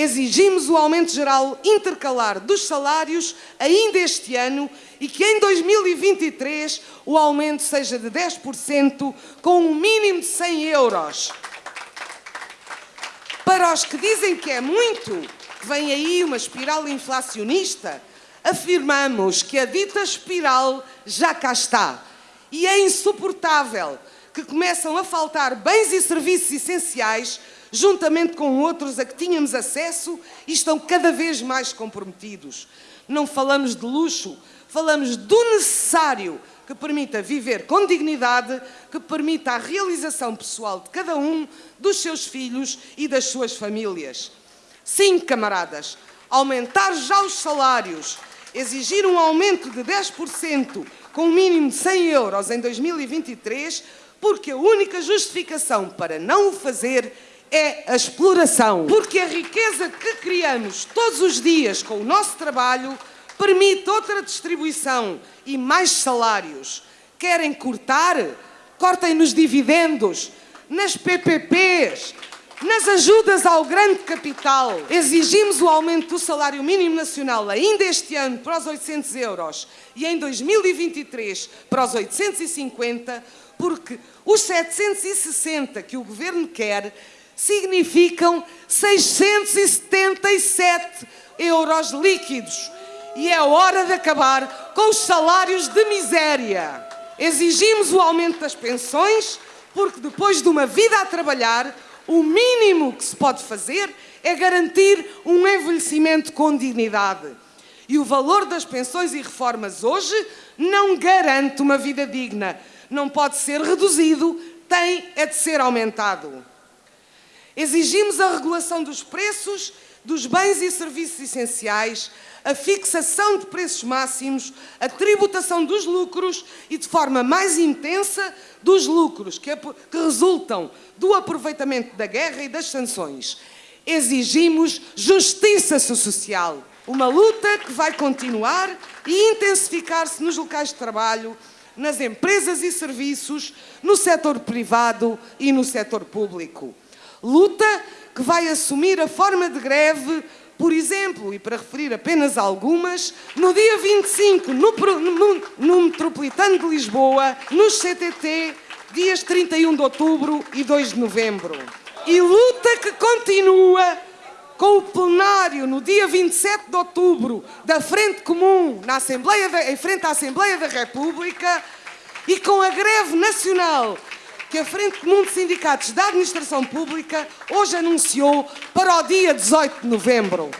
Exigimos o aumento geral intercalar dos salários ainda este ano e que em 2023 o aumento seja de 10% com um mínimo de 100 euros. Para os que dizem que é muito, que vem aí uma espiral inflacionista, afirmamos que a dita espiral já cá está. E é insuportável que começam a faltar bens e serviços essenciais, juntamente com outros a que tínhamos acesso e estão cada vez mais comprometidos. Não falamos de luxo, falamos do necessário que permita viver com dignidade, que permita a realização pessoal de cada um, dos seus filhos e das suas famílias. Sim, camaradas, aumentar já os salários, exigir um aumento de 10% com um mínimo de 100 euros em 2023, porque a única justificação para não o fazer é a exploração. Porque a riqueza que criamos todos os dias com o nosso trabalho permite outra distribuição e mais salários. Querem cortar? Cortem nos dividendos, nas PPPs, nas ajudas ao grande capital. Exigimos o aumento do salário mínimo nacional ainda este ano para os 800 euros e em 2023 para os 850, porque os 760 que o Governo quer significam 677 euros líquidos. E é hora de acabar com os salários de miséria. Exigimos o aumento das pensões, porque depois de uma vida a trabalhar, o mínimo que se pode fazer é garantir um envelhecimento com dignidade. E o valor das pensões e reformas hoje não garante uma vida digna. Não pode ser reduzido, tem é de ser aumentado. Exigimos a regulação dos preços dos bens e serviços essenciais, a fixação de preços máximos, a tributação dos lucros e, de forma mais intensa, dos lucros que, que resultam do aproveitamento da guerra e das sanções. Exigimos justiça social, uma luta que vai continuar e intensificar-se nos locais de trabalho, nas empresas e serviços, no setor privado e no setor público. Luta que vai assumir a forma de greve por exemplo, e para referir apenas algumas, no dia 25, no, no, no Metropolitano de Lisboa, nos CTT, dias 31 de outubro e 2 de novembro. E luta que continua com o plenário no dia 27 de outubro da Frente Comum na Assembleia em frente à Assembleia da República e com a greve nacional que a Frente Comum de Sindicatos da Administração Pública hoje anunciou para o dia 18 de novembro.